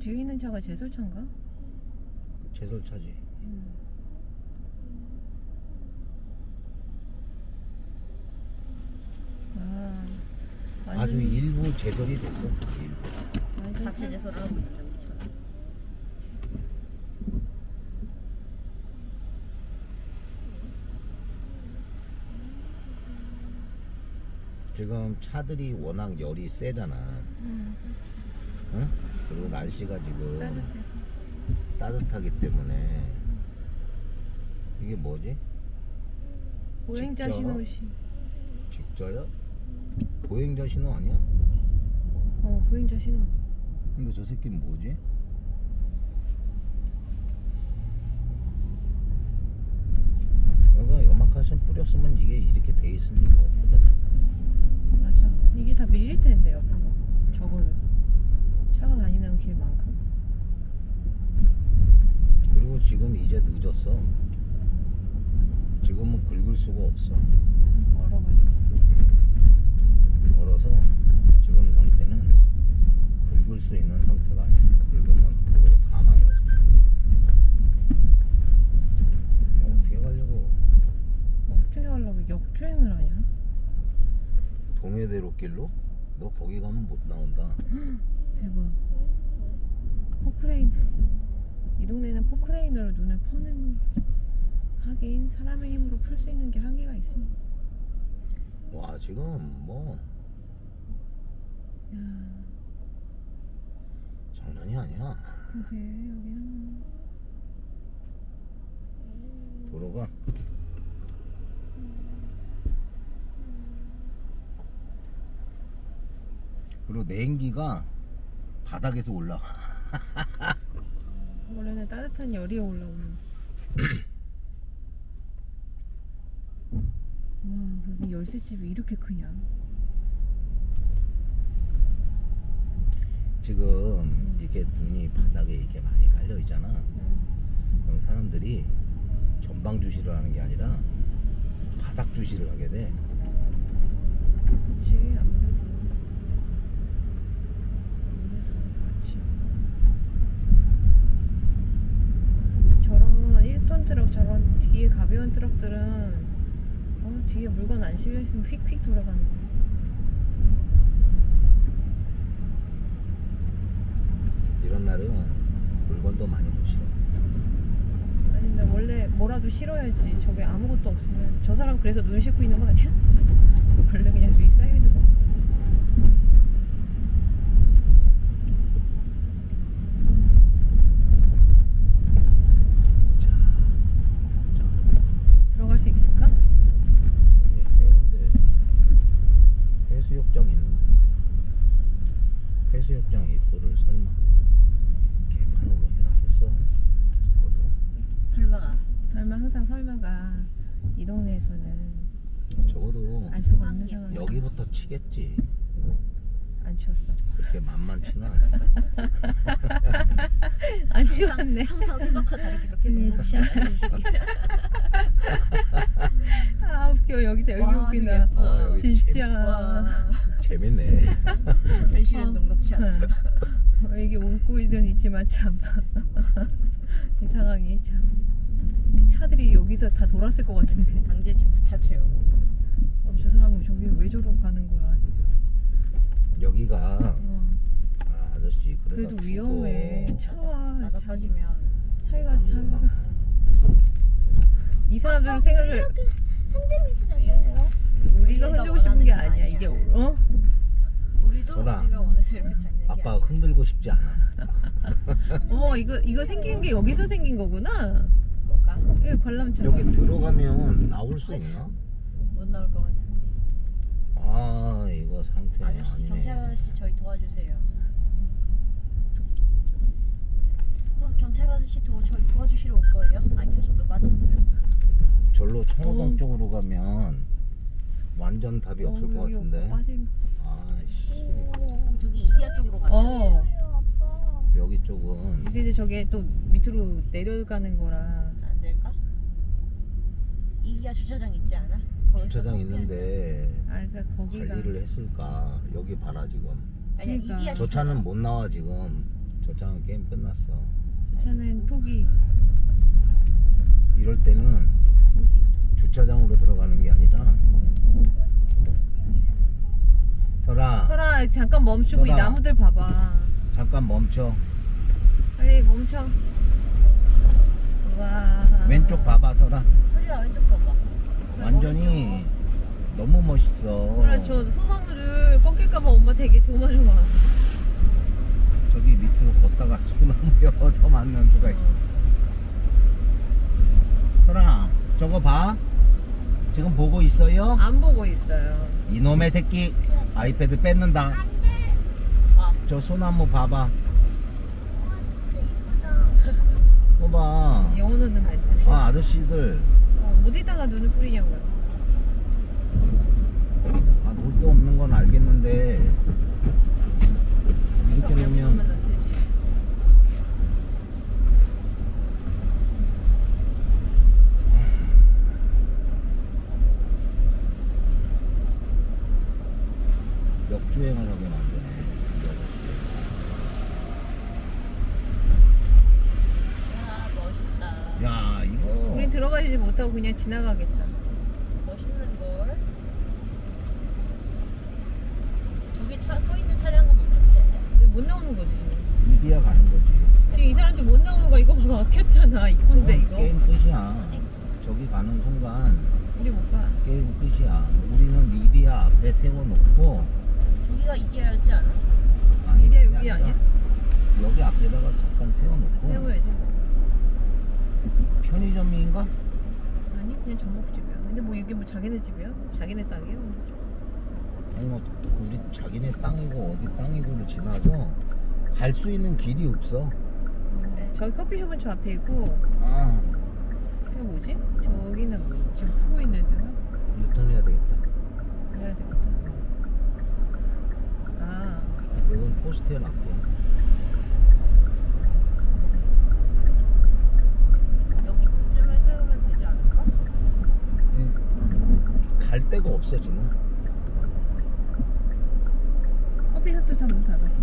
저 뒤에 있는 차가 제설차인가? 제설차지. 음. 아, 완전- 아주 일부 제설이 됐어. 일부. 완전 사- 체제소를 하고 있는데 우리처럼. 지금 차들이 워낙 열이 세잖아. 음, 응? 그리고 날씨가 지금 따뜻해서. 따뜻하기 때문에 이게 뭐지? 보행자 직접? 신호 시. 직저요? 보행자 신호 아니야? 어, 보행자 신호. 근데 저 새끼는 뭐지? 여기가 연막하신 뿌렸으면 이게 이렇게 돼 리가 없거든. 맞아. 이게 다밀릴 텐데 옆으로. 저거는 차가 다니는 길만큼. 그리고 지금 이제 늦었어. 지금은 긁을 수가 없어. 얼어가지고. 얼어서 지금 상태는 긁을 수 있는 상태가 아니야. 긁으면 도로 다 망가져. 어떻게 가려고 어떻게 하려고 역주행을 하냐? 동해대로 길로? 너 거기 가면 못 나온다. 대박. 포크레인. 이 동네는 포크레인으로 눈을 퍼네 하긴 사람의 힘으로 풀 수 있는 게 한계가 있으니. 와 지금 뭐 야, 장난이 아니야. 그게 여기는 도로가 그리고 냉기가 바닥에서 올라와. 원래는 따뜻한 열이 올라오는. 와, 무슨 열쇠집이 이렇게 크냐? 지금 이렇게 눈이 바닥에 이렇게 많이 깔려 있잖아. 그럼 사람들이 전방 주시를 하는 게 아니라 바닥 주시를 하게 돼. 그렇지 아무래도 그렇지 1톤 트럭 저런 뒤에 가벼운 트럭들은 어, 뒤에 물건 안 실려 있으면 휙휙 돌아가는 거 이런 날은 물건도 많이 못 실어. 아니 근데 원래 뭐라도 실어야지 저게 아무것도 없으면 저 사람 그래서 눈 씻고 있는 거 아니야? 원래 그냥 위에 사이드가 자, 자, 들어갈 수 있을까? 이게 해운대 해수욕장 있는데 해수욕장 입구를 설마 개판으로 해놨겠어? 적어도 설마가 설마 항상 설마가 이 동네에서는 적어도 알 수가 없는 상황 여기부터 치겠지. 안 추웠어 그렇게 만만치는 않아. 안 추웠네 항상 생각과 다르게 그렇게 음. 녹록치 않은 식이 아 웃겨 여기다 여기 와, 예뻐. 아, 여기 진짜 와 재밌네. 현실은 아. 녹록치 않아 어, 이게 웃고 있는 있지만 참 이 상황이 참. 이 차들이 여기서 다 돌았을 것 같은데. 강제 집 부차 채용 어, 저 사람은 저기 왜 저러고 가는 거야? 여기가 어, 아, 아저씨 그래도 그래도 위험해. 차와 자기 터지면 차이가 차가 이 사람들은 생각을 우리가 흔들고 싶은 게 아니야. 이게 어? 우리도 소라. 우리가 원해서 이렇게 다니는 게 아니야 흔들고 싶지 않아. 어 이거 이거 생긴 게 여기서 생긴 거구나. 뭐가 이거 관람차. 여기 들어가면 나올 수 있나? 못 나올 것 아 이거 상태 아저씨 아니네. 경찰 아저씨 저희 도와주세요 어, 경찰 아저씨 도, 저희 도와주시러 올 거예요? 아니요 저도 빠졌어요 절로 청호동 어. 쪽으로 가면 완전 답이 없을 어, 것 같은데. 빠짐. 아씨 저기 이디야 쪽으로 가면 어. 여기 쪽은 이게 이제 저게 또 밑으로 내려가는 거라. 안 될까? 이디야 주차장 있지 않아? 주차장 있는데 아 그러니까 거기가 관리를 했을까? 여기 봐라 지금. 그러니까. 이디야 저 차는 못 나와 지금. 저 장은 게임 끝났어. 주차는 포기 이럴 때는 포기 주차장으로 들어가는 게 아니라 설아 설아 잠깐 멈추고 이 설아. 나무들 봐봐 잠깐 멈춰 빨리 멈춰 우와 왼쪽 봐봐 설아 소리야 왼쪽 봐봐. 완전히 너무 멋있어. 그래 저 소나무들 꺾일까봐 엄마 되게 조마조마 저기 밑으로 걷다가 소나무에 얻어 만난 수가 있어 설아 저거 봐. 지금 보고 있어요? 안 보고 있어요. 이놈의 새끼 아이패드 뺏는다. 아. 저 소나무 봐봐. 봐봐. 영혼오는 멘트 아 아저씨들 어, 어디다가 눈을 뿌리냐고요? 아, 놀 데 없는 건 알겠는데. 이렇게 놓으면 되지. 역주행을 하게 만드네 야 멋있다. 야 이거 우린 들어가지 못하고 그냥 지나가겠다 멋있는 걸. 저기 차 서 있는 차량은 있는데. 근데 못 나오는 거지 지금 이디야 가는 거지 지금 이 사람들 못 나오는 거 이거 봐 막혔잖아 입구인데 이거 게임 끝이야 저기 가는 순간 우리 못 가 게임 끝이야 우리는 이디야 앞에 세워놓고 저기가 이겨야지 않아? 아니, 그게 여기 아니라 아니야? 여기 앞에다가 잠깐 세워놓고 세워야지 편의점인가? 아니 그냥 전복집이야. 근데 뭐 이게 뭐 자기네 집이야? 자기네 땅이야? 아니 뭐 우리 자기네 땅이고 어디 땅이고를 지나서 갈 수 있는 길이 없어. 네, 저기 커피숍은 저 앞에 있고 아. 그게 뭐지? 저기는 뭐 지금 푸고 있는 데가? 유턴해야 되겠다. 그래야 되겠다. 아. 이건 포스텔 앞이야 여기쯤에 세우면 되지 않을까? 갈 데가 없어 지금 커피숍도 다문 닫았어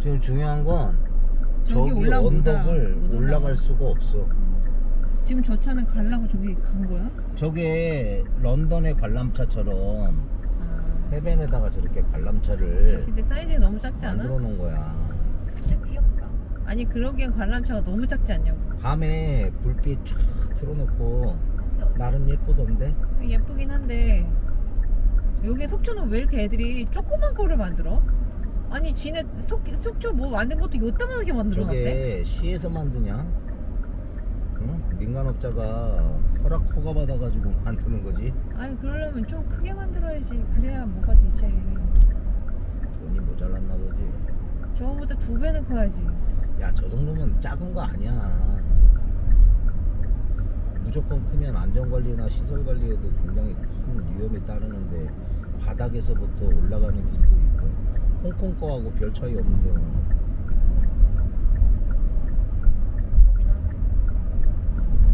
지금 중요한 건 저기 저기 올라- 못 올라- 언덕을 못 올라가. 올라갈 수가 없어 지금 저 차는 가려고 저기 간 거야? 저게 런던의 관람차처럼 아 해변에다가 저렇게 관람차를 근데 사이즈가 너무 작지 않아? 만들어 놓은 거야 근데 귀엽다. 아니 그러기엔 관람차가 너무 작지 않냐고 밤에 불빛 쫙 틀어놓고 나름 예쁘던데? 예쁘긴 한데 여기 속초는 왜 이렇게 애들이 조그만 거를 만들어? 아니 지네 속, 속초 뭐 만든 것도 요따만하게 만들어놨대 저게 시에서 만드냐? 응? 민간업자가 허락 허가 받아가지고 만드는 거지. 아니 그러려면 좀 크게 만들어야지. 그래야 뭐가 되지? 돈이 모자랐나 보지. 저거보다 두 배는 커야지. 야 저 정도면 작은 거 아니야 무조건 크면 안전관리나 시설관리에도 굉장히 큰 위험이 따르는데 바닥에서부터 올라가는 길도 있고 홍콩 거하고 별 차이 없는데 뭐.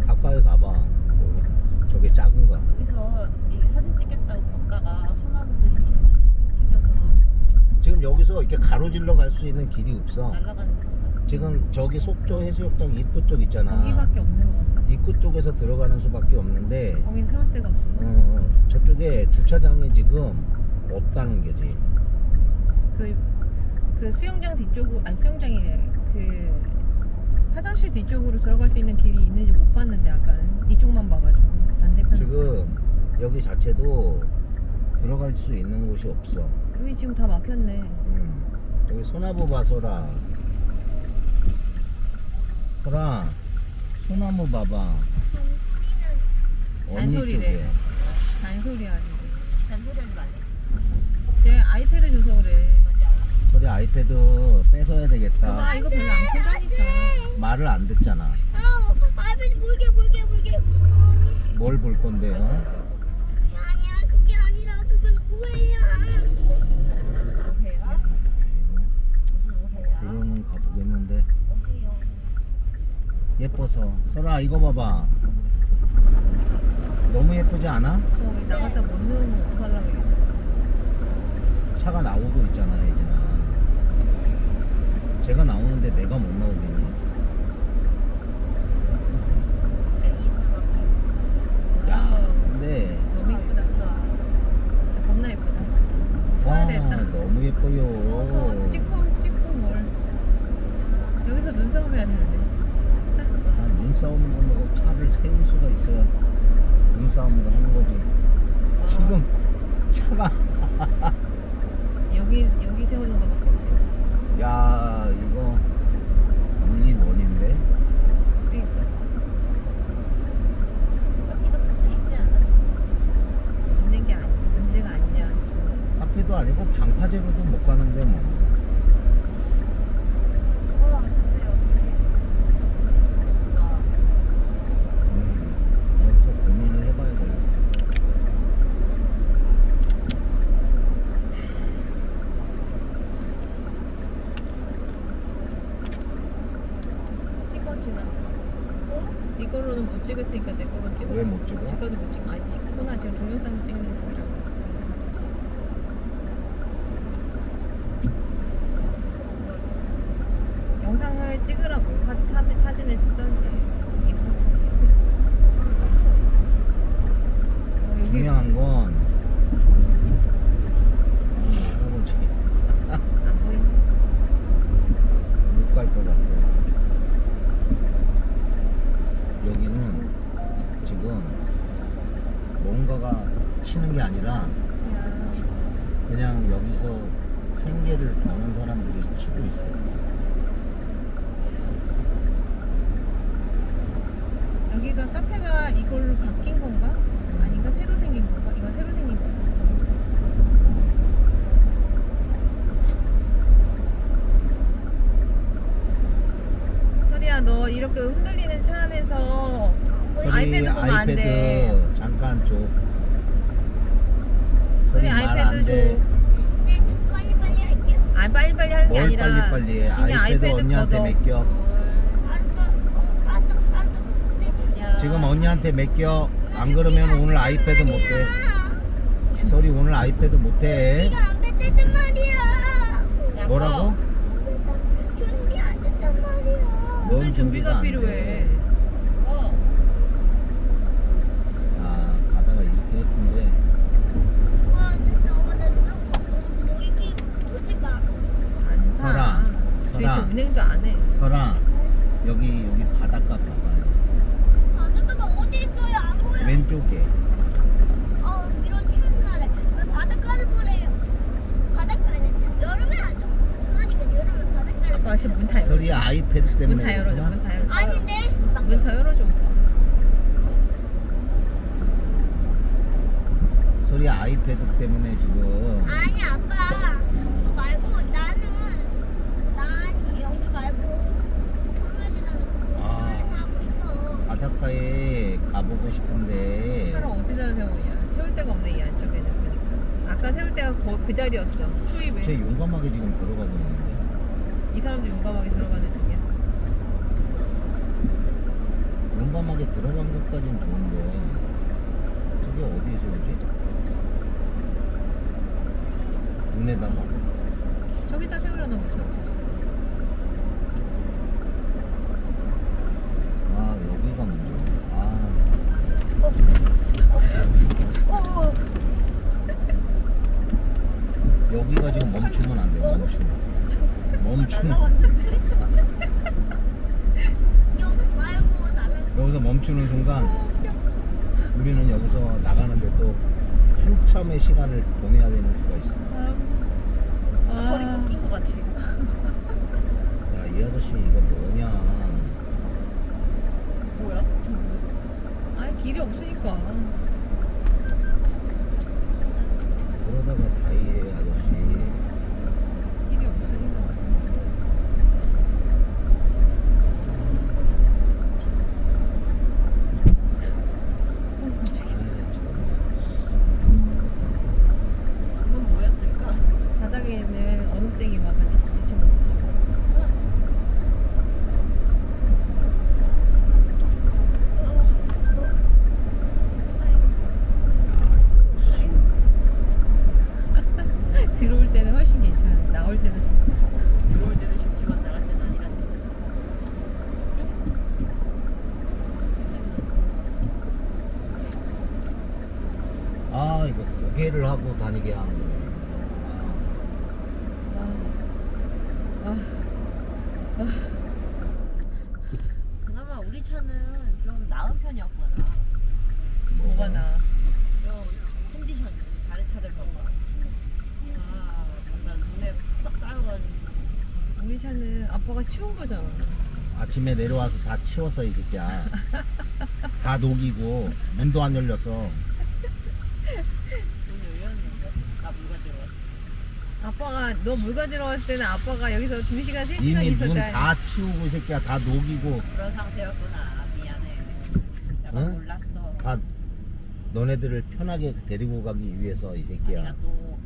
가까이 가봐. 거기. 저게 작은 거야. 여기서 이 사진 찍겠다고 걷다가 소나무들이 튕겨서 지금 여기서 이렇게 가로질러 갈 수 있는 길이 없어. 날아가는 지금 저기 속초 해수욕장 입구 쪽 있잖아. 거기밖에 없는 것 같아 입구 쪽에서 들어가는 수밖에 없는데 거긴 세울 데가 없어. 어, 저쪽에 주차장이 지금 없다는 게지. 그, 그 수영장 뒤쪽으로 아니 수영장이래. 그 화장실 뒤쪽으로 들어갈 수 있는 길이 있는지 못 봤는데 아까는. 이쪽만 봐가지고. 반대편 지금 여기 자체도 들어갈 수 있는 곳이 없어. 여기 지금 다 막혔네. 음. 여기 소나무 봐 소라. 소라 소나무 봐봐 잔소리래. 쪽에 잔소리 하는데 잔소리하지 말래. 쟤 아이패드 줘서 그래 맞아. 소리 아이패드 뺏어야 되겠다 아 이거 별로 안 크다니까 말을 안 듣잖아 아, 아버지 물게 물게 물게. 어, 뭘볼 건데요? 아니야 그게 아니라 그건 오해야. 오해야? 무슨 오해야? 들어는 가보겠는데 오해요. 예뻐서. 설아 이거 봐봐. 너무 예쁘지 않아? 거기 나갔다 못 누르면 어떡하려고 얘기했잖아 차가 나오고 있잖아 예진아. 제가 나오는데 내가 못 나오더니 야 근데 너무 예쁘다. 진짜 겁나 예쁘다. 서야 와 되겠다. 너무 예뻐요 서서 찍고 찍고 뭘. 여기서 눈싸움 해야 되는데. 아, 눈싸움을 보고 차를 세울 수가 있어야 눈싸움을 하는 거지 아, 지금 차가 여기 여기 세우는 거밖에 없네. 야 이거 물리 원인데 그러니까. 여기도 근데 있지 않아? 있는 게 아니 문제가 아니냐 진짜. 카페도 아니고 방파제로도 못 가는데 뭐 어, 근데 여기 나 음, 여기서 고민을 해봐야 돼요 찍어 지나. 이걸로는 못 찍을 테니까 내 걸로 찍어. 왜 못 찍어? 제 거도 못 찍어. 아니 찍구나 지금 동영상 찍는 중이라고 생각했지. 영상을 찍으라고 사, 사, 사진을 찍던지 중요한 건이 할아버지 안 보인. 못갈 것 같아요. 여기는 지금 뭔가가 치는 게 아니라 그냥 여기서 생계를 거는 사람들이 치고 있어요 여기가 카페가 이걸로 바뀐 건가? 아닌가 새로 생긴 건가? 이거 새로 생긴 건가? 너 이렇게 흔들리는 차 안에서 소리 아이패드 보면 안 돼. 아이패드 잠깐 줘 소리 아이패드 할게요. 아 빨리빨리 하는 게뭘 아니라 빨리빨리 해 진이 아이패드 언니한테 걷어. 맡겨 알았어, 알았어, 알았어. 근데 야. 지금 언니한테 맡겨 안 그러면 오늘 아이패드 못해 소리 오늘 아이패드 못해 네가 안 뺐단 말이야. 야, 뭐라고? 준비 안 됐단 말이야. 뭔 무슨 준비가 안 돼? 필요해 어. 아 바다가 이렇게 예쁜데 와 진짜 엄마 나 놀러 너 이렇게 보지 마. 안타 설아, 도대체 설아. 운행도 안해 설아 여기 여기 바닷가 봐봐요 바닷가가 어디 있어요? 안 보여. 왼쪽에 어 이런 추운 날에 왜 바닷가를 보래요? 바닷가는 여름에 안 좋아. 그러니까 여름에 바닷가를. 아빠 지금 문다 열어줘 설이 아이패드 때문에 문 다 열어줘 그렇구나. 문 다 열어줘 아닌데. 문 다 열어줘 오빠 설이 아이패드 때문에 지금 아니 아빠 그거 말고 나는 난 여기 말고 통화지나는 아. 공원에서 하고 싶어. 바닷가에 가보고 싶은데 차를 어디다 세우냐 세울 데가 없네 이 안쪽에는. 보니까 아까 세울 거, 그 자리였어. 수입에 제 용감하게 지금 들어가고 있는데. 이 사람도 용감하게 들어가는 중이야. 용감하게 들어간 것까지는 좋은데 저게 어디에 세우지? 눈에다가? 저기다 세우려나 보죠 아 여기가 문제네 아 어. 여기가 지금 멈추면 안 돼 멈추면 멈추면 여기 말고 나는 여기서 멈추는 순간 우리는 여기서 나가는데 또 한참의 시간을 보내야 되는 수가 있어. 아, 허리 꺾인 것 같아. 야 이 아저씨 이거 뭐냐. 뭐야? 아니 길이 없으니까. 그러다가 다이해 아저씨 길이 없으니까 아 정말 이건 뭐였을까? 바닥에 있는 얼음땡이와 같이 부딪혀 먹었지 어. 개를 하고 다니게 하는 거네. 아, 아, 그나마 우리 차는 좀 나은 편이었구나. 뭐가 나? 좀 컨디션이 다른 차들 봐봐. 아, 완전 눈에 싹 쌓여가지고. 우리 차는 아빠가 치운 거잖아. 아침에 내려와서 다 치웠어 이 새끼야. 다 녹이고 문도 안 열렸어. 아빠가 너 물 가지러 왔을 때는 아빠가 여기서 2시간, 3시간 이미 문 있었잖아. 다 치우고 이 새끼야 다 녹이고 그런 상태였구나. 미안해. 내가 응? 몰랐어. 다 너네들을 편하게 데리고 가기 위해서 이 내가 새끼야. 또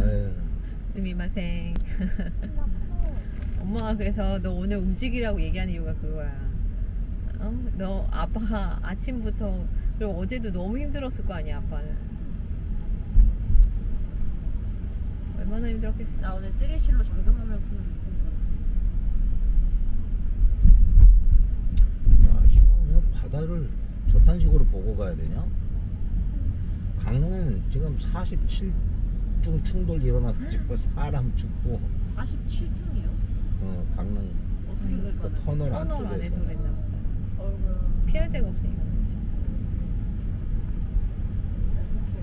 에휴. 스미마생. 엄마가 그래서 너 오늘 움직이라고 얘기하는 이유가 그거야. 어? 너 아빠가 아침부터 그리고 어제도 너무 힘들었을 거 아니야 아빠는. 얼마나 힘들었겠어. 나 오늘 뜨개실로 잠금하면 푸는 야, 씨, 그냥 바다를 저딴 식으로 보고 가야 되냐? 강릉은 지금 47중 충돌 일어나가지고 사람 죽고 47중이요? 어, 강릉 어떻게 음, 그? 터널 터널 안에서 안쪽에서 그랬나 보다. 어이구 피할 데가 없으니까. 어떡해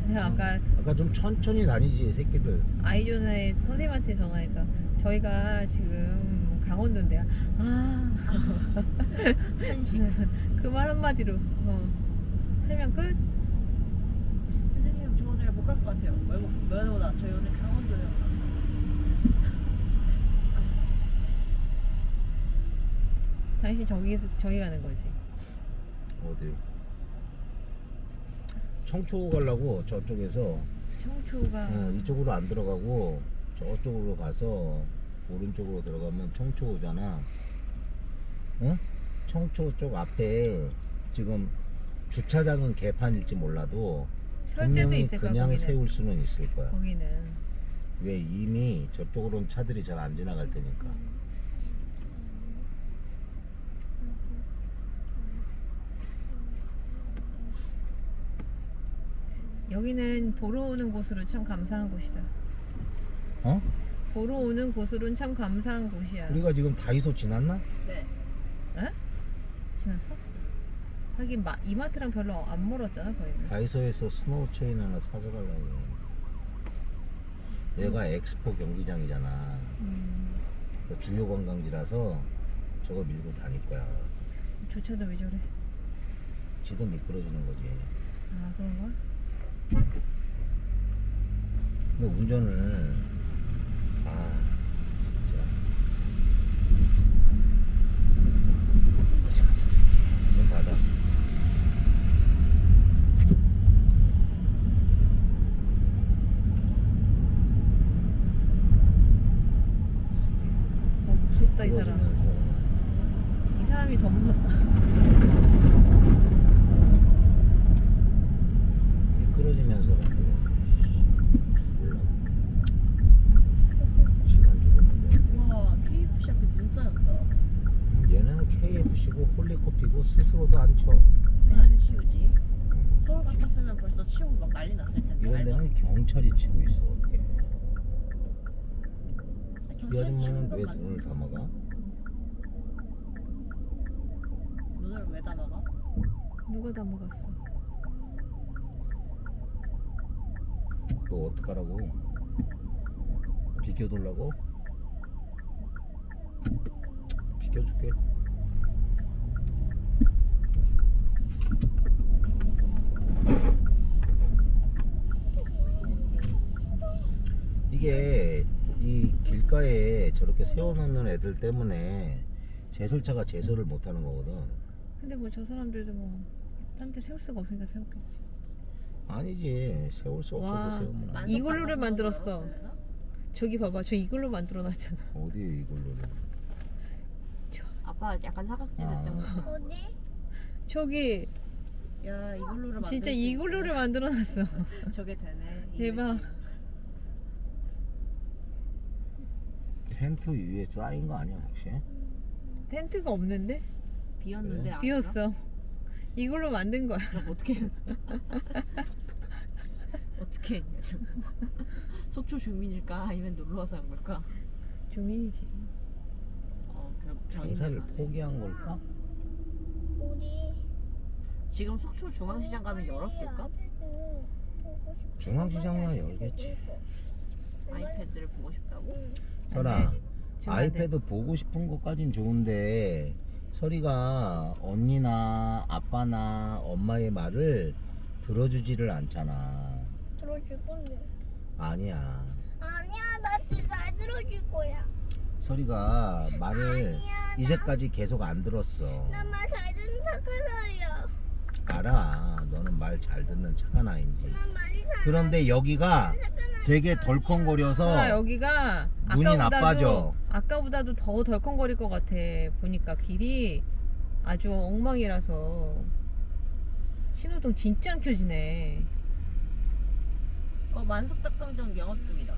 내가 아까 아까 좀 천천히 다니지 이 새끼들 아이존에 선생님한테 전화해서 저희가 지금 강원도인데요. 아, 한식 그 말 한마디로 어. 설명 끝. 선생님 저 오늘 못 갈 것 같아요 뭐, 뭐보다 저희 오늘 강원도요 당신 저기 저기 가는 거지. 어디? 청초 가려고 저쪽에서. 청초가 어, 이쪽으로 안 들어가고 저쪽으로 가서 오른쪽으로 들어가면 청초잖아. 어? 청초 쪽 앞에 지금 주차장은 개판일지 몰라도 분명히 그냥 거기는. 세울 수는 있을 거야. 거기는. 왜 이미 저쪽으로는 차들이 잘 안 지나갈 테니까 여기는 보러 오는 곳으로 참 감사한 곳이다. 어? 보러 오는 곳으로는 참 감사한 곳이야. 우리가 지금 다이소 지났나? 네 에? 지났어? 하긴 마, 이마트랑 별로 안 멀었잖아 거기는. 다이소에서 스노우 체인 하나 사줘가려고 얘가 엑스포 경기장이잖아 음, 그 주요 관광지라서 저거 밀고 다닐 거야 저 차도 왜 저래? 지도 미끄러지는 거지 아 그런가? 근데 운전을 아 진짜 거지 같은 새끼 좀 받아 어 무섭다 이 사람. 미끄러지면서 이 사람이 더 무섭다. 미끄러지면서 죽을라고 시간 죽으면 되는데 우와 KFC 앞에 눈 쌓였다 음, 얘는 KFC고 홀리코피고 스스로도 안 쳐. 왜안 치우지? 같았으면 벌써 치우고 막 난리 났을 텐데 이런 데는. 경찰이 치고 있어 어떻게? 이 경찰 아줌마는 왜건 눈을 감아가? 눈을 왜 담아가? 누가 다 먹었어? 너 어떡하라고? 비켜둘라고? 비켜줄게. 이게 이 길가에 저렇게 세워놓는 애들 때문에 제설차가 제설을 못하는 거거든. 근데 뭐 저 사람들도 뭐딴데 세울 수가 없으니까 세웠겠지. 아니지 세울 수 없어도 와. 세우면 안 돼. 이걸로를 만들었어. 저기 봐봐, 저 이걸로 만들어놨잖아. 어디 이걸로? 아빠 약간 사각지대 아. 때문에 어디? 저기 야 이걸로를 만들 진짜 수 이걸로를. 만들어놨어. 저게 되네 대박. 이미지. 텐트 위에 쌓인 거 아니야 혹시? 텐트가 없는데 비었는데 그래? 안 비었어. 이걸로 만든 거야. 그럼 어떻게 어떻게 했냐 지금 속초 주민일까 아니면 놀러 와서 한 걸까? 주민이지. 어, 결국 장사를 장사를 포기한 걸까? 우리 지금 속초 중앙시장 가면 열었을까? 중앙시장이야 열겠지. 아이패드를 보고 싶다고? 설아 안 돼. 아이패드 보고 싶은 것까진 좋은데 설이가 언니나 아빠나 엄마의 말을 들어주지를 않잖아. 들어줄 건데. 아니야. 아니야, 나 진짜 잘 들어줄 거야. 설이가 말을 아니야, 나- 이제까지 계속 안 들었어. 나말 잘 듣는 착한 아이야. 알아. 너는 말 잘 듣는 착한 아이인지. 그런데 여기가. 되게 덜컹거려서 여기가 눈이 아까보다도- 나빠져. 아까보다도 더 덜컹거릴 것 같아. 보니까 길이 아주 엉망이라서 신호등 진짜 안 켜지네. 어 만석닭강정 영업 중이다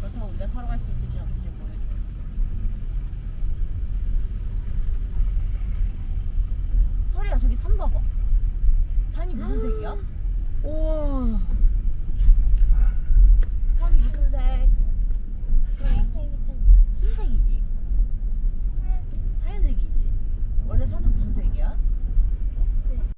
그렇다고 우리가 사러 갈 수 있을지 소리야 저기 산 봐봐 산이 무슨 아. 색이야? 우와 산이 무슨 색? 흰색이지 하얀색이지 원래 산은 무슨 색이야?